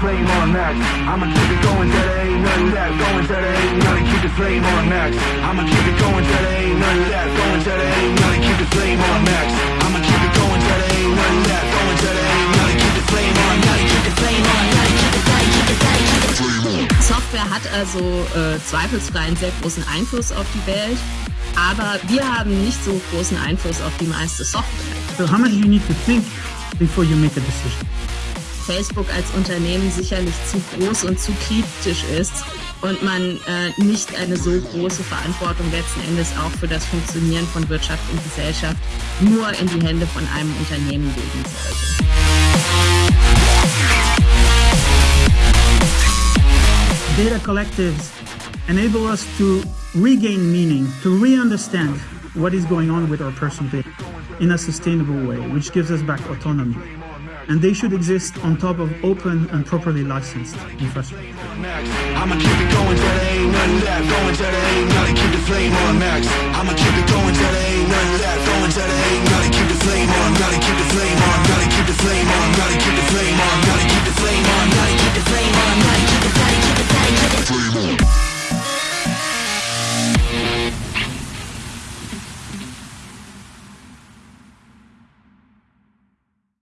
flame on max. I'ma keep it going till there ain't nothing left. Going till there ain't nothing. Keep the flame on max. I'ma keep it going till there ain't nothing left. Going till there ain't nothing. Keep the flame on max. I'ma keep it going till there ain't nothing left. Going till there ain't nothing. Keep the flame on. Gotta keep the flame on. Gotta keep it, gotta keep it, gotta keep the flame on. Software hat also äh, zweifelsfrei einen sehr großen Einfluss auf die Welt, aber wir haben nicht so großen Einfluss auf die meiste Software. So how much you need to think before you make a decision? Facebook als Unternehmen sicherlich zu groß und zu kritisch ist und man äh, nicht eine so große Verantwortung letzten Endes auch für das Funktionieren von Wirtschaft und Gesellschaft nur in die Hände von einem Unternehmen legen sollte. Data collectives enable us to regain meaning, to re-understand what is going on with our personal data in a sustainable way, which gives us back autonomy. And they should exist on top of open and properly licensed infrastructure. I'ma keep it going till there ain't nothing left. Going till there ain't nothing. Keep the flame on max. I'ma keep it going till there